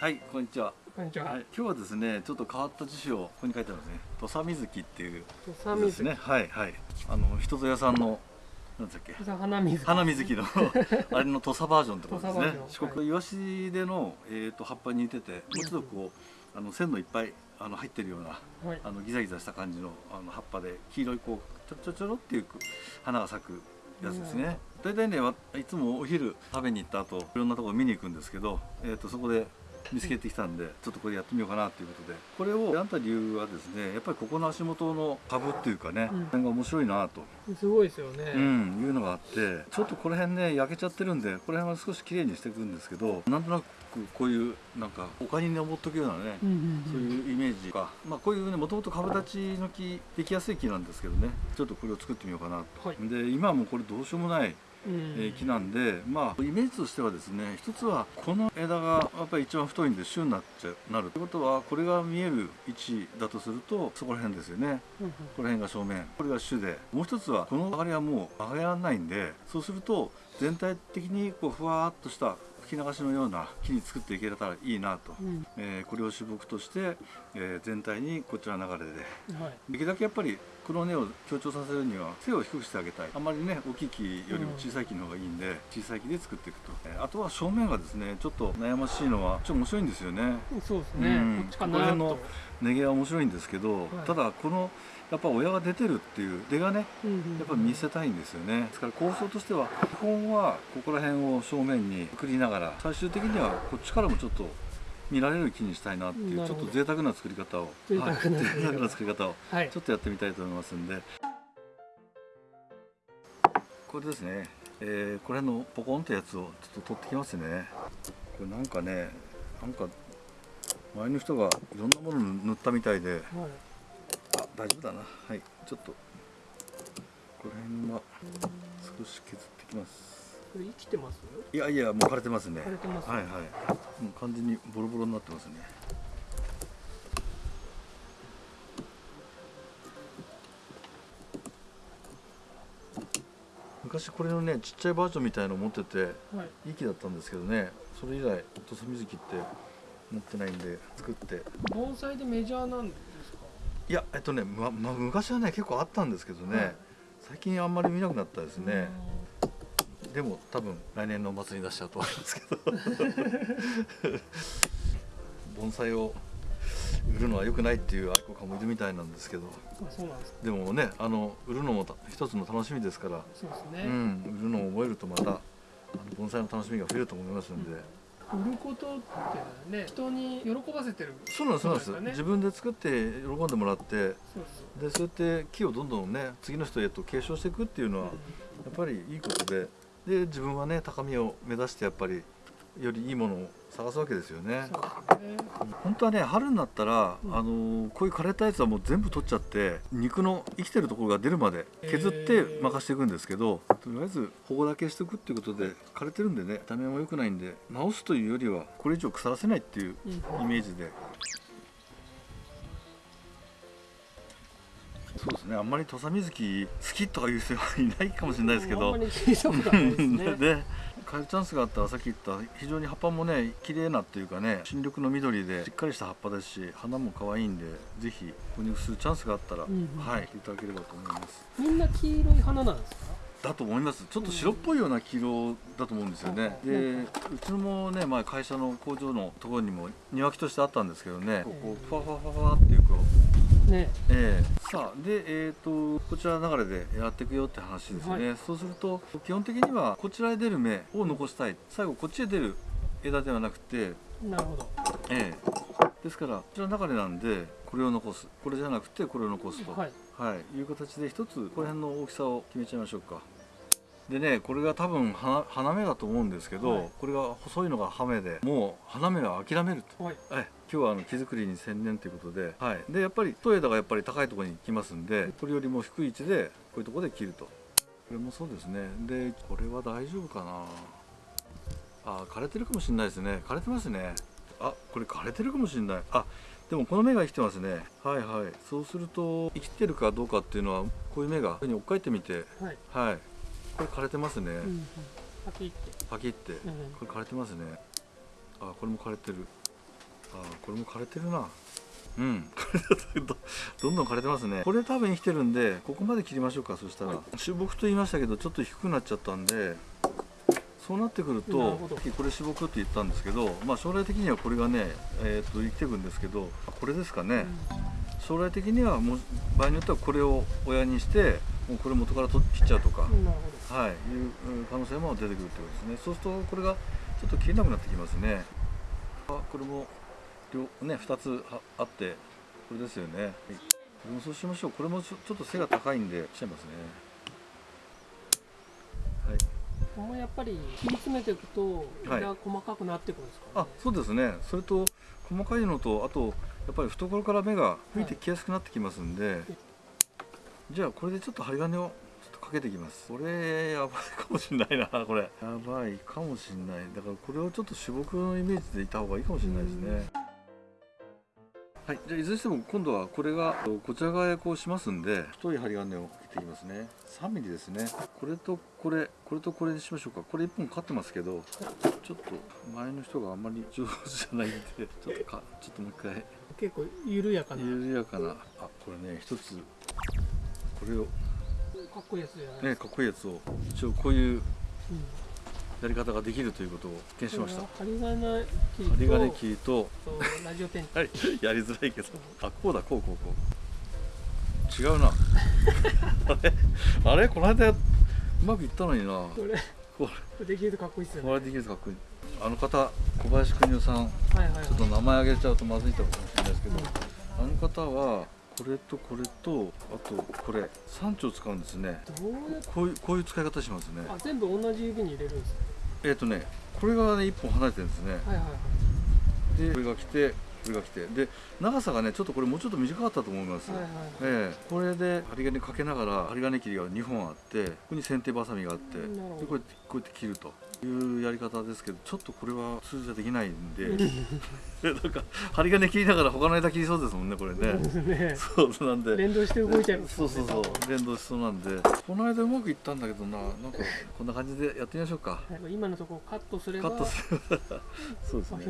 はい、こんにちは。こんにちは。はい、今日はですね、ちょっと変わった辞書をここに書いてあるんですね。土佐水木っていう土佐水ですね。はいはい。あの人戸屋さんのなんだっけ。花水。花水木の あれの土佐バージョンってことですね四国イワシでのえっ、と葉っぱに似てて、もうちょっとこうあの線のいっぱいあの入ってるようなはい。あのギザギザした感じのあの葉っぱで黄色いこうちょちょちょろっていう花が咲くやつですね。大体ねわいつもお昼食べに行った後いろんなところ見に行くんですけど、えっ、とそこで見つけてきたんでちょっとこれやってみようかなということで。これを選んだ理由はですねやっぱりここの足元の株っていうかね、うん。が面白いなと、すごいですよね。うん、いうのがあってちょっとこの辺ね焼けちゃってるんでこの辺は少しきれいにしていくんですけどなんとなくこういうなんか丘に登っとくようなね、うんうんそういうイメージか、まあ、こういうねもともと株立ちの木できやすい木なんですけどね。ちょっとこれを作ってみようかなと、はい。で今はもうこれどうしようもない、うん。えー木なんでまあイメージとしてはですね一つはこの枝がやっぱり一番太いんで週になっちゃうなる。ってことはこれが見える位置だとするとそこら辺ですよね。うんうん。この辺が正面。これが主で。もう一つはこの曲がりはもう曲がらないんでそうすると全体的にこうふわーっとした吹き流しのような木に作っていけたらいいなと、うん。えーこれを主木として、えー全体にこちら流れで。はい。できるだけやっぱりこの根を強調させるには背を低くしてあげたい。あんまりね大きい木よりも小さい木の方がいいんで、小さい木で作っていくと、えーあとは正面がですねちょっと悩ましいのはちょっと面白いんですよね。そうですね。うん。こっちかなここら辺のと。根毛は面白いんですけど、はい。ただこのやっぱ親が出てるっていう出がねうんうんやっぱ見せたいんですよね。ですから構想としては基本はここら辺を正面にくりながら最終的にはこっちからもちょっと見られる木にしたいなっていうちょっと贅沢な作り方を。贅沢なはい。贅沢な作り方を。はい。ちょ。っとやってみたいと思いますんで。これですね、えーこれのポコンってやつをちょっと取ってきますね。これなんかねなんか前の人がいろんなもの塗ったみたいで。はい。あ大丈夫だな。はい。ちょっとここら辺は少し削ってきますこれ生きてます？いやいやもう枯れてますね。枯れてます。はいはい。もう完全にボロボロになってますね。昔これのねちっちゃいバージョンみたいの持っててはい。いい木だったんですけどね。それ以来土佐水木って持ってないんで作って。盆栽でメジャーなんですか？いやえっとね、まま、昔はね結構あったんですけどね、はい。最近あんまり見なくなったですね、でも多分来年の末に出しちゃうと思いますけど 盆栽を売るのは良くないっていう愛好家もいるみたいなんですけどでもねあの売るのもた一つの楽しみですから、そうですうね。ん、売るのを覚えるとまたあの盆栽の楽しみが増えると思いますんで、売ることってね、人に喜ばせてる。そうなんですそうなんです自分で作って喜んでもらってそうです。でそうやって木をどんどんね次の人へと継承していくっていうのは、やっぱりいいことでで自分はね高みを目指してやっぱりよりいいものを探すわけですよね。ね。本当はね春になったら、うん。あのーこういう枯れたやつはもう全部取っちゃって肉の生きてるところが出るまで削って任していくんですけど、とりあえず保護だけしておくっていうことで枯れてるんでね見た目も良くないんで直すというよりはこれ以上腐らせないっていううん。イメージでそうでねあんまり土佐水木好きとかいう人はいないかもしれないですけど。あんまり聞いたことないですね。で変えるチャンスがあったらさっき言った非常に葉っぱもね綺麗なっていうかね新緑の緑でしっかりした葉っぱですし花も可愛いんでぜひ購入するチャンスがあったら、うんうん。はいいただければと思います。みんな黄色い花なんですか？だと思います。ちょっと白っぽいような黄色だと思うんですよね、うんでうちのもね前会社の工場のところにも庭木としてあったんですけどね。こうふわふわふわふわっていうこうね。ええ。さあでえっ、とこちら流れでやっていくよって話ですよね、はそうすると基本的にはこちらへ出る芽を残したい。最後こっちへ出る枝ではなくてなるほど。ええ。ですからこちらの流れなんでこれを残す。これじゃなくてこれを残すと、はい。はい、いう形で一つこの辺の大きさを決めちゃいましょうかでねこれが多分花花芽だと思うんですけど、はい。これが細いのが葉芽でもう花芽は諦めると。はい。はい、今日はあの木作りに専念ということで、はい、でやっぱり太い枝がやっぱり高いところに来ますんでこれよりも低い位置でこういうところで切ると。これもそうですね。でこれは大丈夫かな。あ枯れてるかもしれないですね。枯れてますね。あこれ枯れてるかもしれない。あでもこの芽が生きてますね。はいはい。そうすると生きてるかどうかっていうのはこういう芽がこういうふうに追っかえてみて。はい。はいこれ枯れてますね、うんうん。パキって。パキって。うん。これ枯れてますね。あこれも枯れてる。あーこれも枯れてるな。うん。どどんどん枯れてますね。これ多分生きてるんでここまで切りましょうかそしたら、はい。主木と言いましたけどちょっと低くなっちゃったんでそうなってくるとこれ主木って言ったんですけど、まあ、将来的にはこれがね、えー、と生きていくんですけどこれですかね、将来的にはもう場合によってはこれを親にしてもうこれ元から取っ切っちゃうとか、はい、いううん可能性も出てくるということですね。そうするとこれがちょっと切れなくなってきますね。あこれも両ね二つはあってこれですよね。はい、これもそうしましょう。これもちょっと背が高いんでしちゃいますね。はい。どここもやっぱり切り詰めていくとはい枝が細かくなってくるんですか、あそうですねそれと細かいのとあとやっぱり懐から芽が吹いてきやすくなってきますんで、じゃあこれでちょっと針金をちょっとかけていきます。これやばいかもしれないなこれ。やばいかもしれない。だからこれをちょっと主木のイメージでいた方がいいかもしれないですね。はいじゃあいずれにしても今度はこれがこちら側へこうしますんで太い針金を切っていきますね。3ミリですね。これとこれこれとこれにしましょうか。これ1本カってますけどちょっと前の人があんまり上手じゃないんで ちょっとかちょっともう一回。結構緩やかな。緩やかな。あこれね一つこれを。かっこいいやつじゃねかっこいいやつを。一応こういううんやり方ができるということを発見しました。針金切りと針金ととラジオペンはいやりづらいけど。あこうだこうこう。こう違うな。あれ？あれ？この間うまくいったのにな。これこできるとかっこいいっすよね。これできるとかっこいい。あの方小林邦夫さん。はいはいはい。ちょっと名前挙げちゃうとまずいかもしれないですけど、うん。あの方はこれとこれとあとこれ。3丁使うんですね。こういうこういう使い方しますね。あ全部同じ指に入れるんですえっ、とねこれがね1本離れてるんですね。はいはいはい。でこれが来てこれが来て。で長さがねちょっとこれもうちょっと短かったと思います、はいはいええ。これで針金かけながら針金切りが2本あってここに剪定バサミがあってでこうやってこうやって切るというやり方ですけどちょっとこれは通じゃできないんで なんか針金切りながら他の枝切りそうですもんねこれね。ね。そうなんで。連動して動いちゃいますそうそうそう。連動しそうなんで。この間うまくいったんだけどな。なんかこんな感じでやってみましょうか。はい。今のところカットすればカットする そうですね。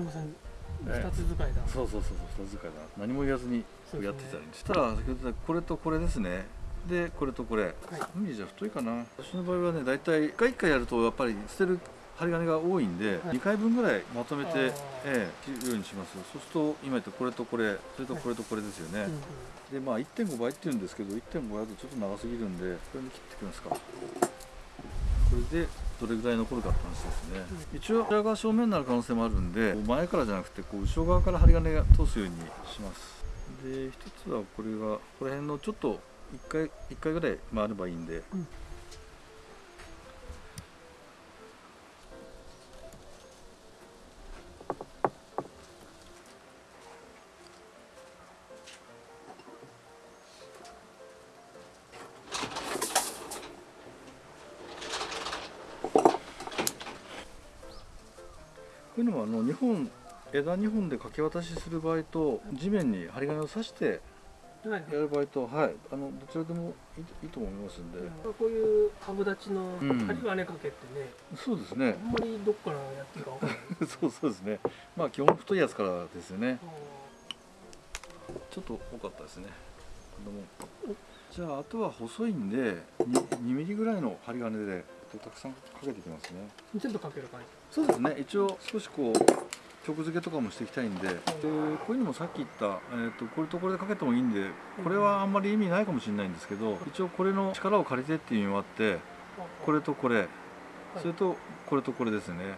二つ使いだ。そうそうそうそう人使いだ。何も言わずにやってたらいいんですしたら先ほどこれとこれですね。でこれとこれ。はい。海じゃ太いかな。私の場合はね大体1回1回やるとやっぱり捨てる針金が多いんで、はい。2回分ぐらいまとめてええ切るようにしますそうすると今言ったこれとこれそれとこれとこれですよね、うんうんでまあ1.5倍って言うんですけど1.5倍だとちょっと長すぎるんでこれに切ってきますか。これでどれぐらい残るかって話ですね、一応裏側正面になる可能性もあるんで前からじゃなくてこう後ろ側から針金が通すようにします。で一つはこれがここら辺のちょっと1回一回ぐらい回ればいいんで、うん枝2本で掛け渡しする場合と地面に針金を刺してやる場合とはい。あのどちらでもいいと思いますんで、こういう株立ちのうん。針金かけってね、そうですね。あんまりどっからやっていいかわからない。そうそうですね。まあ基本太いやつからですよね。あちょっと多かったですね。じゃああとは細いんで 2, 2ミリぐらいの針金でたくさんかけていきますね。ー全部かける感じ。そうですね。一応少しこう曲付けとかもしていきたいんででこういうのもさっき言った、えー、とこれとこれでかけてもいいんでこれはあんまり意味ないかもしれないんですけど一応これの力を借りてっていう意味もあってこれとこれそれとこれとこれですね。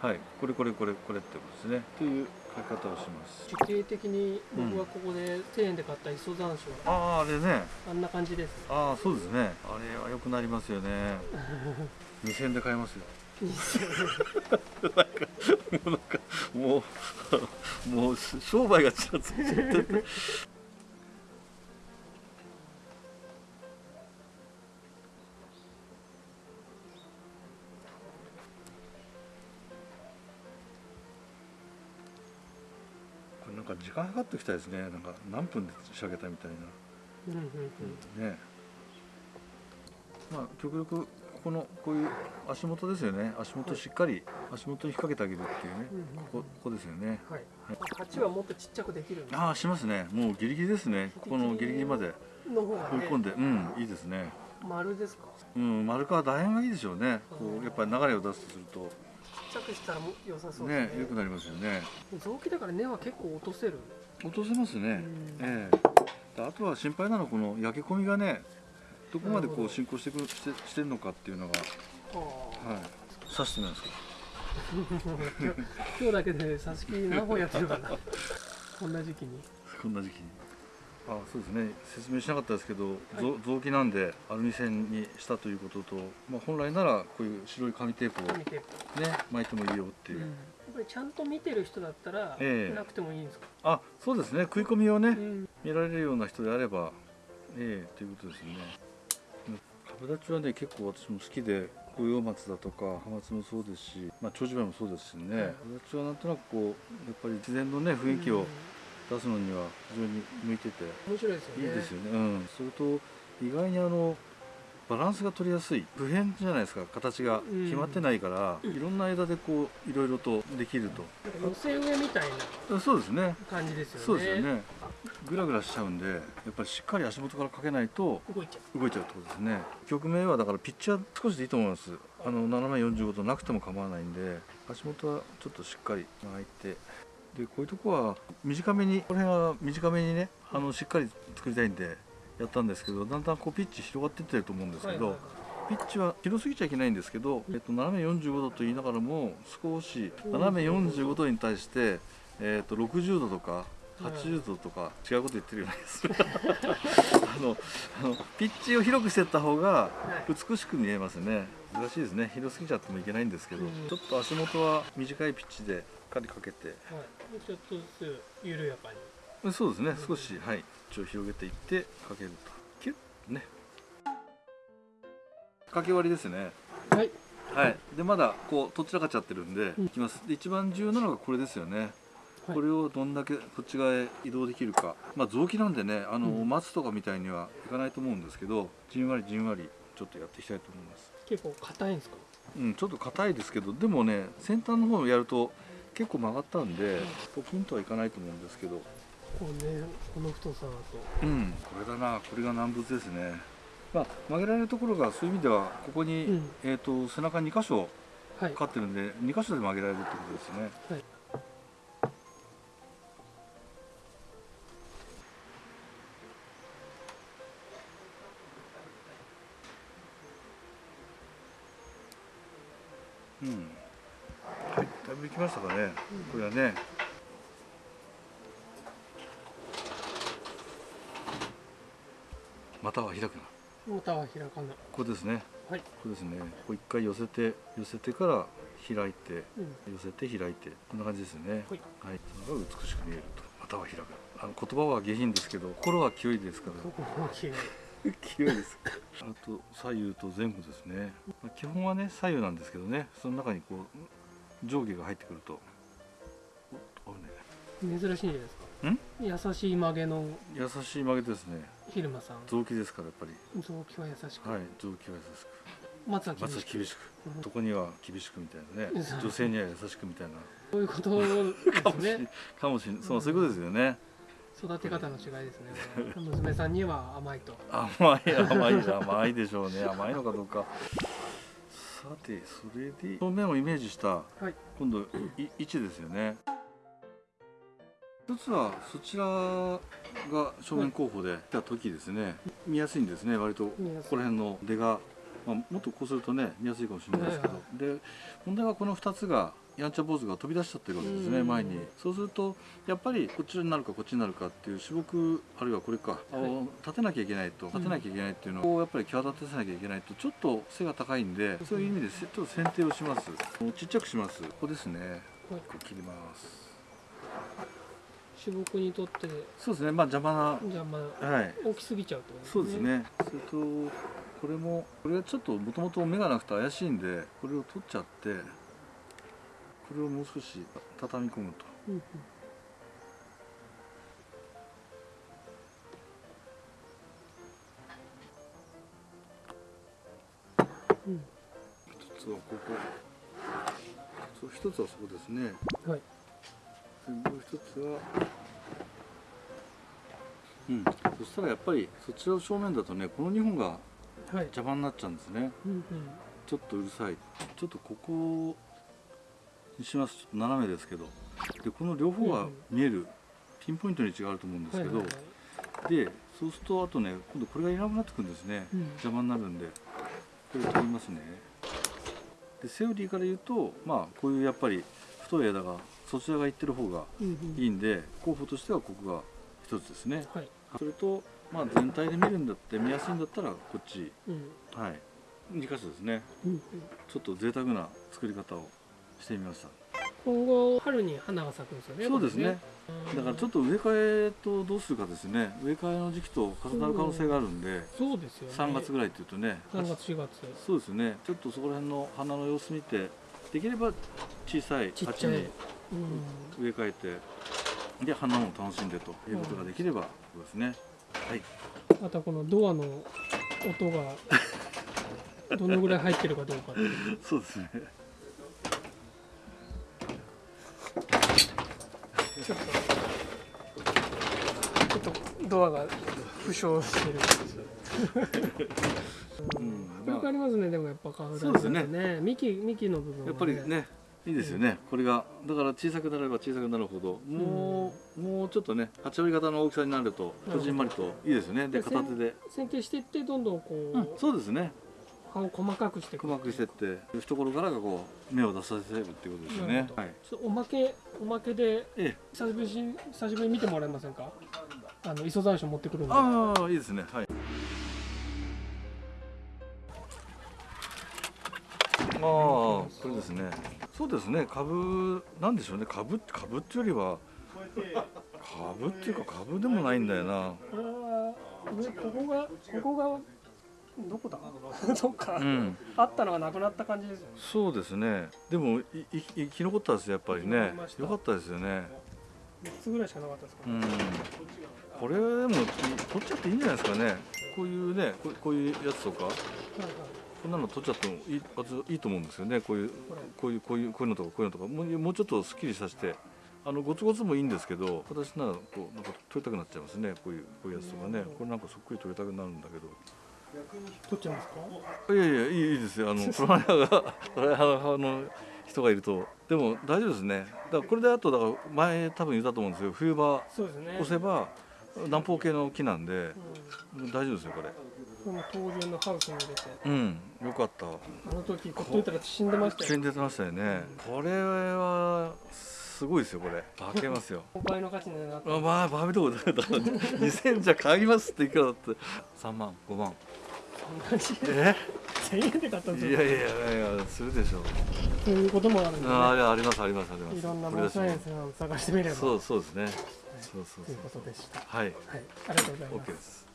はい。これこれこれこれってことですね。という書き方をします。地形的に僕はここで1000円で買った磯山椒あああれね。あんな感じです。ああそうですね。あれは良くなりますよね。2000円で買えますよなんかもうもう商売がちらついちゃっててこれなんか時間計ってきたですねなんか何分で仕上げたみたいなうんうんうんねまあ極力ここのこういう足元ですよね。足元しっかり足元に引っ掛けてあげるっていうね。ここここですよね。はい。鉢はもっとちっちゃくできるああしますね。もうギリギリですね。ここのギリギリまで。追い込んで。うんいいですね。丸ですか？うん丸川楕円がいいでしょうね。こうやっぱり流れを出すとすると。ちっちゃくしたらも良さそうですね。ね良くなりますよね。臓器だから根は結構落とせる。落とせますね、うん。ええ。あとは心配なのはこの焼け込みがねどこまでこう進行してくるしてしてるのかっていうのがあはい。刺してないですか。今日だけで挿し木何本やってるかなこんな時期に。こんな時期に。あそうですね。説明しなかったですけど、ぞ臓器なんでアルミ線にしたということと、まあ、本来ならこういう白い紙テープをね巻いてもいいよっていう、うん。やっぱりちゃんと見てる人だったら、ええ。なくてもいいんですか、あそうですね。食い込みをね、うん。見られるような人であればええということですよね株立ちはね結構私も好きで五葉松だとかハマツもそうですし、まあ、長寿梅もそうですしね、はい。株立ちはなんとなくこうやっぱり自然のね雰囲気を出すのには非常に向いてて。うん面白いですよね。いいですよね、うん、それと意外にあのバランスが取りやすい普遍じゃないですか形が。うん。決まってないから、うん。いろんな枝でこういろいろと。できると、寄せ植えみたいなあそうですね。感じですよね。そうですよね。グラグラしちゃうんでやっぱりしっかり足元からかけないと動いちゃ動いちゃうってことですね。局面はだからピッチは少しでいいと思います。あの斜め45度なくても構わないんで足元はちょっとしっかり巻いて。でこういうとこは短めにこの辺は短めにねあのしっかり作りたいんでやったんですけどだんだんこうピッチ広がっていってると思うんですけど、ピッチは広すぎちゃいけないんですけど、えっと、斜め45度と言いながらも少し斜め45度に対して、えっと、60度とか80度とか違うこと言ってるようなする。あのあのピッチを広くしていった方がはい。美しく見えますね。難しいですね。広すぎちゃってもいけないんですけど、うん。ちょっと足元は短いピッチでしっかりかけてはい、ちょっとずつ緩やかに。そうですね。少しはい一応広げていってかけると。キュッね。かけ割りですね。はい。はい、でまだこうどちらかっちゃってるんで、うんいきます。で一番重要なのがこれですよね、はい。これをどんだけこっち側へ移動できるか。まあ臓器なんでねあの、うん。松とかみたいにはいかないと思うんですけどじんわりじんわりちょっとやっていきたいと思います。結構硬いんですか？うんちょっと硬いですけどでもね先端の方をやると結構曲がったんでポキンとはいかないと思うんですけどこうねこの太さだと。うん。これだなこれが難物ですね。まあ曲げられるところがそういう意味ではここに、うん。えー、と背中2箇所はい。かかってるんで2箇所で曲げられるってことですね。はい。うん。はいだいぶいきましたかね、これはねまたは開くなまたは開かない。ここですね。はい、ここですね。こう一回寄せて寄せてから開いてうん、寄せて開いてこんな感じですね。はい。はい、それが美しく見えると。または開く。あの言葉は下品ですけど心は清いですから。ここも綺麗清いですあと左右と前後ですね。まあ基本はね左右なんですけどね。その中にこう上下が入ってくると。ね珍しいんじゃないですか。ん優しい曲げの優しい曲げですね。昼間さん。臓器ですからやっぱり。臓器は優しく、はい臓器は優しく。松は厳しく。厳しく。うん男には厳しくみたいなね。うん。女性には優しくみたいな。そういうことですね。かもしれない。そうそういうことですよね。育て方の違いですね。娘さんには甘いと。甘い甘い甘いでしょうね。甘いのかどうか。さてそれで正面をイメージしたはい。今度い位置ですよね一つはそちらが正面候補で来た時ですね見やすいんですね割とここら辺の出が、まあ、もっとこうするとね見やすいかもしれないですけど、はで問題はこの2つがやんちゃ坊主が飛び出しちゃってるわけですねうん。前に。そうするとやっぱりこっちになるかこっちになるかっていう種木あるいはこれか、あの立てなきゃいけないと立てなきゃいけないっていうのをやっぱり際立たせなきゃいけないとちょっと背が高いんでそういう意味でせちょっと剪定をします。ちっちゃくします。ここですね。はい。こう切ります種木にとってそうですね。まあ邪魔な邪魔はい。大きすぎちゃうとそうですね。それとこれもこれはちょっともともと目がなくて怪しいんでこれを取っちゃってこれをもう少し畳み込むと。うんうん。うん。つはここ。一つはそこですね。はい。でもう一つはうん。そしたらやっぱりそちらの正面だとねこの2本がはい。邪魔になっちゃうんですね。うんうん。ちょっとうるさい。ちょっとここにします。ちょっと斜めですけど。でこの両方が見えるピンポイントに違うと思うんですけど、はいはいはい。でそうするとあとね今度これがいなくなってくるんですね、うん。邪魔になるんで。これ取りますね。でセオリーから言うとまあこういうやっぱり太い枝がそちらが行ってる方がうんうん。いいんで候補としてはここが一つですね。はい。それとまあ全体で見るんだって見やすいんだったらこっち。うん。はい。2箇所ですね。うんうん。ちょっと贅沢な作り方をしてみました。今後春に花が咲くんですよねそうですね。これだからちょっと植え替えとどうするかですね。植え替えの時期と重なる可能性があるんでそうですよね。3月ぐらいっていうとね3月4月。そうですね。ちょっとそこら辺の花の様子見てできれば小さい鉢にうん植え替えてで花も楽しんでということができればそうですね。はい。またこのドアの音が どのぐらい入ってるかどうかそうですね。ちょっとちょっとドアが負傷してる。うん。よくありますねでもやっぱ花そうですね。ね幹幹の部分はやっぱりねいいですよね。これがだから小さくなれば小さくなるほどもう、もうちょっとね八割方の大きさになるとこじんまりといいですよね。でで片手で、剪定していってどんどんこう、うん、そうですね。葉を細かくして細くしてって懐からがこう芽を出させるっていうことですよね。はい。おまけおまけでええ。久しぶりに久しぶりに見てもらえませんか？あの磯山椒持ってくるんで。ああいいですね。はいこれですね。そうですね。株なんでしょうね。株株っていうよりは株っていうか株でもないんだよな。これは上ここがここがどこだ？どっか、うん。あったのがなくなった感じですよね。そうですね。でもいい生き残ったですやっぱりね。よかったですよね。3つぐらいしかなかったですかね、うん。これでも取っちゃっていいんじゃないですかね。こういうねこうこういうやつとか。はいはいこんなの取っちゃってもいいいいと思うんですよね。こういうこういうこういうこういうのとかこういうのとか。もうもうちょっとすっきりさせて。あのゴツゴツもいいんですけど私ならこうなんか取りたくなっちゃいますね。こういうこういうやつとかね。これなんかそっくり取りたくなるんだけど。取っちゃいますか？いやいやいいいいですよ。あの プランナーがプランナーの人がいると。でも大丈夫ですね。だからこれであとだから前多分言ったと思うんですけど冬場そうですね。押せば南方系の木なんで。うん大丈夫ですよこれこの東流のハウスに入れて。うんよかった。あの時ほっといたら死んでましたよ。死んでましたよね。これはすごいですよこれ。化けますよ。倍の価値になってあまあバービードーだから 2000じゃ買いますっていくらだって。3万5万。え？1000円で買ったんですよ。いやいやいやするでしょう。そういうこともあるんで、ね、あありますありますあります。いろんなこれだしノーサイエンスを探してみれば。そうそうですね。そうそうそう。ということでした。はい。はい、ありがとうございます。OK。です